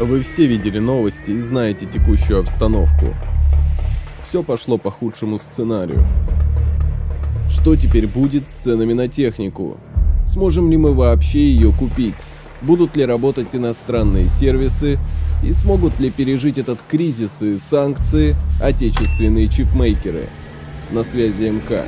Вы все видели новости и знаете текущую обстановку. Все пошло по худшему сценарию. Что теперь будет с ценами на технику? Сможем ли мы вообще ее купить? Будут ли работать иностранные сервисы? И смогут ли пережить этот кризис и санкции отечественные чипмейкеры? На связи МК.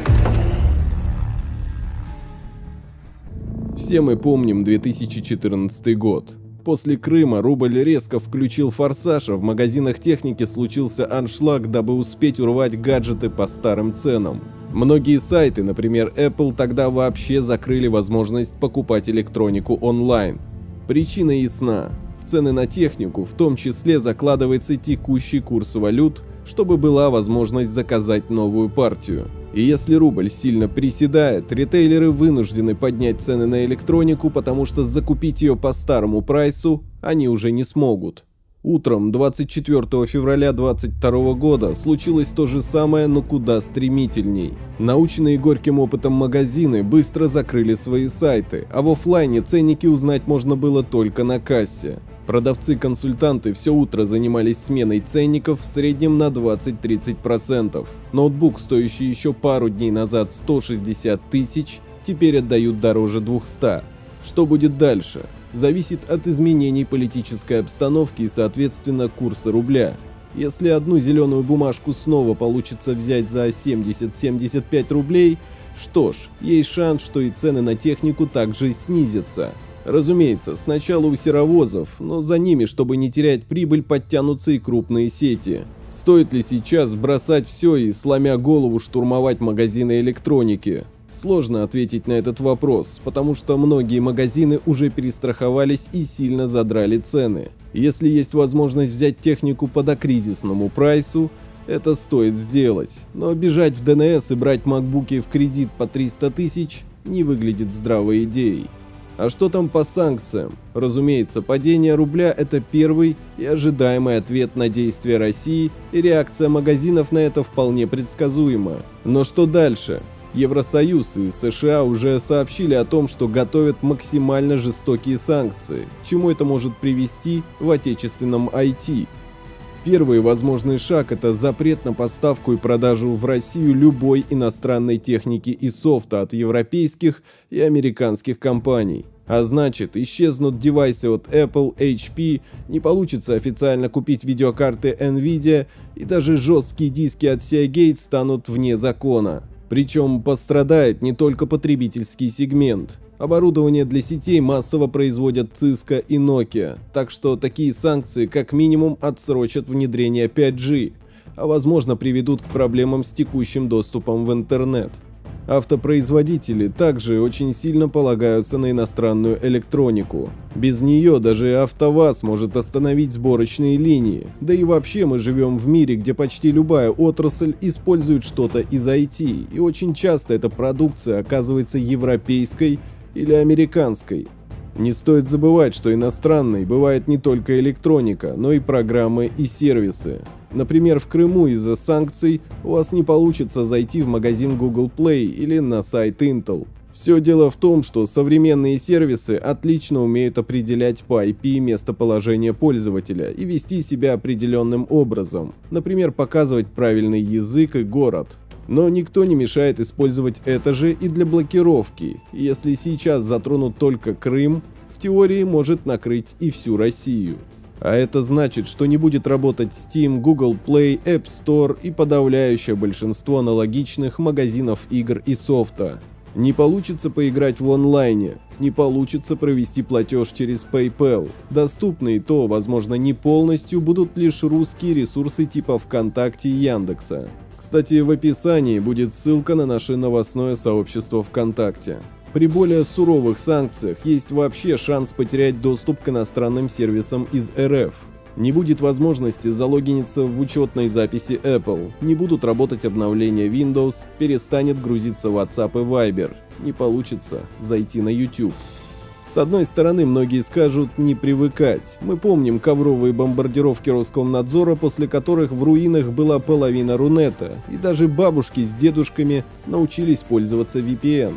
Все мы помним 2014 год. После Крыма рубль резко включил форсаж, а в магазинах техники случился аншлаг, дабы успеть урвать гаджеты по старым ценам. Многие сайты, например Apple, тогда вообще закрыли возможность покупать электронику онлайн. Причина ясна. В цены на технику в том числе закладывается текущий курс валют, чтобы была возможность заказать новую партию. И если рубль сильно приседает, ритейлеры вынуждены поднять цены на электронику, потому что закупить ее по старому прайсу они уже не смогут. Утром 24 февраля 2022 года случилось то же самое, но куда стремительней. Наученные горьким опытом магазины быстро закрыли свои сайты, а в офлайне ценники узнать можно было только на кассе. Продавцы-консультанты все утро занимались сменой ценников в среднем на 20-30%. Ноутбук, стоящий еще пару дней назад 160 тысяч, теперь отдают дороже 200. Что будет дальше? Зависит от изменений политической обстановки и, соответственно, курса рубля. Если одну зеленую бумажку снова получится взять за 70-75 рублей, что ж, есть шанс, что и цены на технику также снизятся. Разумеется, сначала у серовозов, но за ними, чтобы не терять прибыль, подтянутся и крупные сети. Стоит ли сейчас бросать все и, сломя голову, штурмовать магазины электроники? Сложно ответить на этот вопрос, потому что многие магазины уже перестраховались и сильно задрали цены. Если есть возможность взять технику по докризисному прайсу, это стоит сделать. Но бежать в ДНС и брать макбуки в кредит по 300 тысяч не выглядит здравой идеей. А что там по санкциям? Разумеется, падение рубля – это первый и ожидаемый ответ на действия России, и реакция магазинов на это вполне предсказуема. Но что дальше? Евросоюз и США уже сообщили о том, что готовят максимально жестокие санкции. чему это может привести в отечественном IT? Первый возможный шаг – это запрет на поставку и продажу в Россию любой иностранной техники и софта от европейских и американских компаний. А значит, исчезнут девайсы от Apple, HP, не получится официально купить видеокарты Nvidia и даже жесткие диски от Seagate станут вне закона. Причем пострадает не только потребительский сегмент. Оборудование для сетей массово производят Cisco и Nokia, так что такие санкции как минимум отсрочат внедрение 5G, а возможно приведут к проблемам с текущим доступом в интернет. Автопроизводители также очень сильно полагаются на иностранную электронику. Без нее даже АвтоВАЗ может остановить сборочные линии. Да и вообще мы живем в мире, где почти любая отрасль использует что-то из IT, и очень часто эта продукция оказывается европейской или американской. Не стоит забывать, что иностранной бывает не только электроника, но и программы и сервисы. Например, в Крыму из-за санкций у вас не получится зайти в магазин Google Play или на сайт Intel. Все дело в том, что современные сервисы отлично умеют определять по IP местоположение пользователя и вести себя определенным образом, например, показывать правильный язык и город. Но никто не мешает использовать это же и для блокировки. Если сейчас затронут только Крым, в теории может накрыть и всю Россию. А это значит, что не будет работать Steam, Google Play, App Store и подавляющее большинство аналогичных магазинов игр и софта. Не получится поиграть в онлайне, не получится провести платеж через PayPal. Доступны и то, возможно, не полностью будут лишь русские ресурсы типа ВКонтакте и Яндекса. Кстати, в описании будет ссылка на наше новостное сообщество ВКонтакте. При более суровых санкциях есть вообще шанс потерять доступ к иностранным сервисам из РФ. Не будет возможности залогиниться в учетной записи Apple, не будут работать обновления Windows, перестанет грузиться WhatsApp и Viber, не получится зайти на YouTube. С одной стороны, многие скажут не привыкать. Мы помним ковровые бомбардировки Роскомнадзора, после которых в руинах была половина Рунета, и даже бабушки с дедушками научились пользоваться VPN.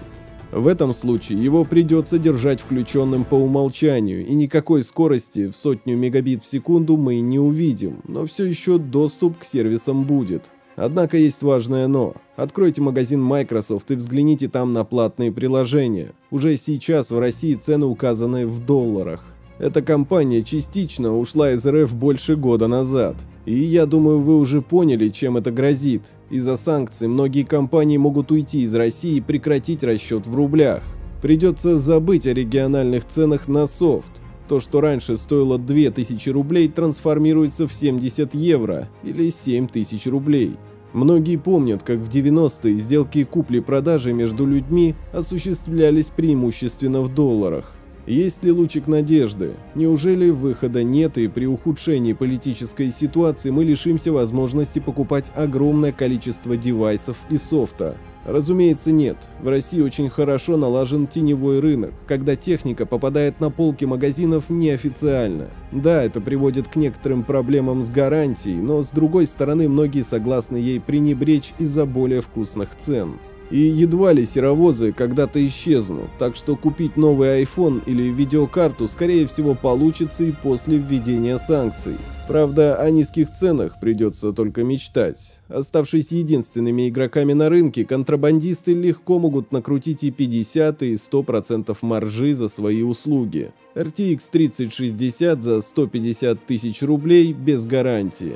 В этом случае его придется держать включенным по умолчанию, и никакой скорости в сотню мегабит в секунду мы не увидим, но все еще доступ к сервисам будет. Однако есть важное «но». Откройте магазин Microsoft и взгляните там на платные приложения. Уже сейчас в России цены указаны в долларах. Эта компания частично ушла из РФ больше года назад. И я думаю, вы уже поняли, чем это грозит. Из-за санкций многие компании могут уйти из России и прекратить расчет в рублях. Придется забыть о региональных ценах на софт. То, что раньше стоило 2000 рублей, трансформируется в 70 евро или 7000 рублей. Многие помнят, как в 90-е сделки купли-продажи между людьми осуществлялись преимущественно в долларах. Есть ли лучик надежды? Неужели выхода нет и при ухудшении политической ситуации мы лишимся возможности покупать огромное количество девайсов и софта? Разумеется, нет. В России очень хорошо налажен теневой рынок, когда техника попадает на полки магазинов неофициально. Да, это приводит к некоторым проблемам с гарантией, но с другой стороны многие согласны ей пренебречь из-за более вкусных цен. И едва ли серовозы когда-то исчезнут, так что купить новый iPhone или видеокарту скорее всего получится и после введения санкций. Правда, о низких ценах придется только мечтать. Оставшись единственными игроками на рынке, контрабандисты легко могут накрутить и 50 и 100% маржи за свои услуги. RTX 3060 за 150 тысяч рублей без гарантии.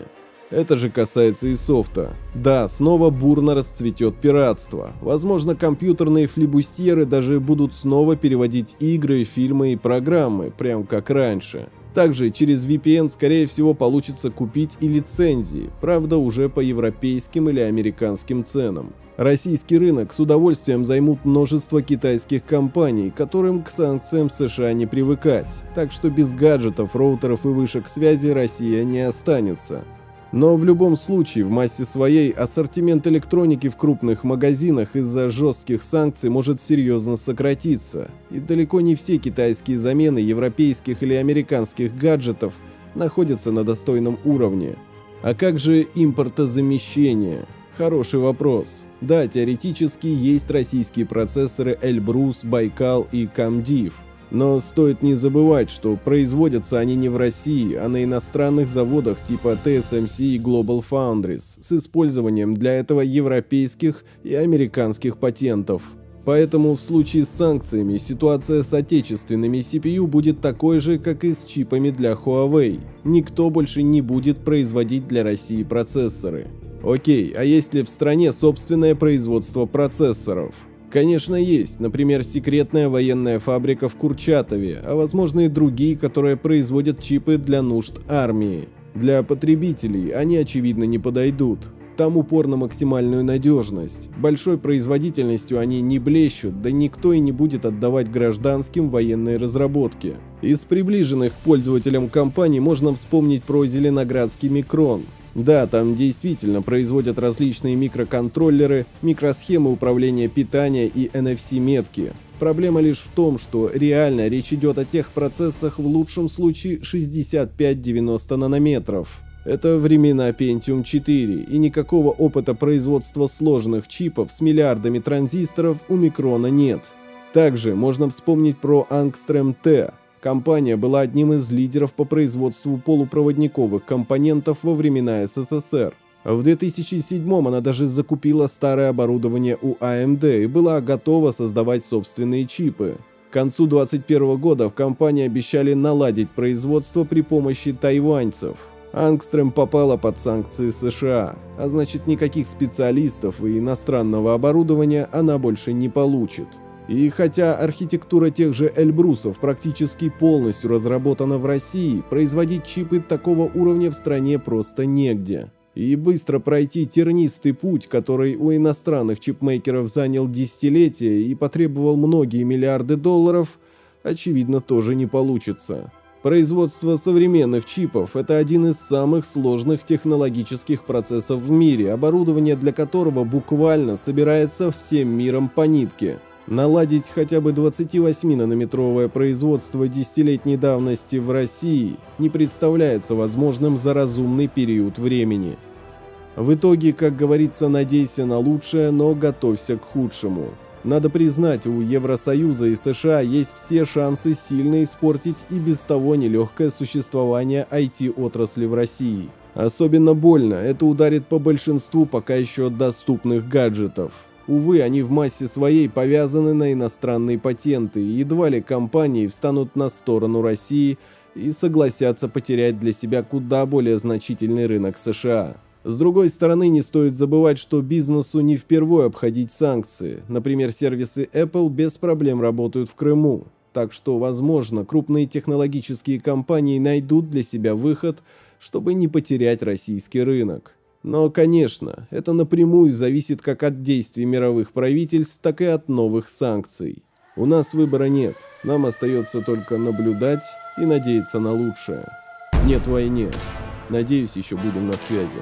Это же касается и софта. Да, снова бурно расцветет пиратство. Возможно, компьютерные флибустьеры даже будут снова переводить игры, фильмы и программы, прям как раньше. Также через VPN скорее всего получится купить и лицензии, правда уже по европейским или американским ценам. Российский рынок с удовольствием займут множество китайских компаний, которым к санкциям США не привыкать, так что без гаджетов, роутеров и вышек связи Россия не останется. Но в любом случае, в массе своей, ассортимент электроники в крупных магазинах из-за жестких санкций может серьезно сократиться, и далеко не все китайские замены европейских или американских гаджетов находятся на достойном уровне. А как же импортозамещение? Хороший вопрос. Да, теоретически есть российские процессоры Эльбрус, Байкал и Камдив – но стоит не забывать, что производятся они не в России, а на иностранных заводах типа TSMC и Global Foundries с использованием для этого европейских и американских патентов. Поэтому в случае с санкциями ситуация с отечественными CPU будет такой же, как и с чипами для Huawei. Никто больше не будет производить для России процессоры. Окей, а есть ли в стране собственное производство процессоров? Конечно, есть, например, секретная военная фабрика в Курчатове, а возможно и другие, которые производят чипы для нужд армии. Для потребителей они, очевидно, не подойдут. Там упор на максимальную надежность. Большой производительностью они не блещут, да никто и не будет отдавать гражданским военные разработки. Из приближенных к пользователям компаний можно вспомнить про Зеленоградский Микрон. Да, там действительно производят различные микроконтроллеры, микросхемы управления питания и NFC-метки. Проблема лишь в том, что реально речь идет о тех процессах в лучшем случае 65-90 нанометров. Это времена Pentium 4, и никакого опыта производства сложных чипов с миллиардами транзисторов у Микрона нет. Также можно вспомнить про Angstrom T, Компания была одним из лидеров по производству полупроводниковых компонентов во времена СССР. В 2007 она даже закупила старое оборудование у AMD а и была готова создавать собственные чипы. К концу 2021 года в компании обещали наладить производство при помощи тайваньцев. Ангстрем попала под санкции США, а значит никаких специалистов и иностранного оборудования она больше не получит. И хотя архитектура тех же Эльбрусов практически полностью разработана в России, производить чипы такого уровня в стране просто негде. И быстро пройти тернистый путь, который у иностранных чипмейкеров занял десятилетия и потребовал многие миллиарды долларов, очевидно тоже не получится. Производство современных чипов – это один из самых сложных технологических процессов в мире, оборудование для которого буквально собирается всем миром по нитке – Наладить хотя бы 28-нанометровое производство десятилетней давности в России не представляется возможным за разумный период времени. В итоге, как говорится, надейся на лучшее, но готовься к худшему. Надо признать, у Евросоюза и США есть все шансы сильно испортить и без того нелегкое существование IT-отрасли в России. Особенно больно это ударит по большинству пока еще доступных гаджетов. Увы, они в массе своей повязаны на иностранные патенты, и едва ли компании встанут на сторону России и согласятся потерять для себя куда более значительный рынок США. С другой стороны, не стоит забывать, что бизнесу не впервые обходить санкции. Например, сервисы Apple без проблем работают в Крыму. Так что, возможно, крупные технологические компании найдут для себя выход, чтобы не потерять российский рынок. Но, конечно, это напрямую зависит как от действий мировых правительств, так и от новых санкций. У нас выбора нет, нам остается только наблюдать и надеяться на лучшее. Нет войне. Надеюсь, еще будем на связи.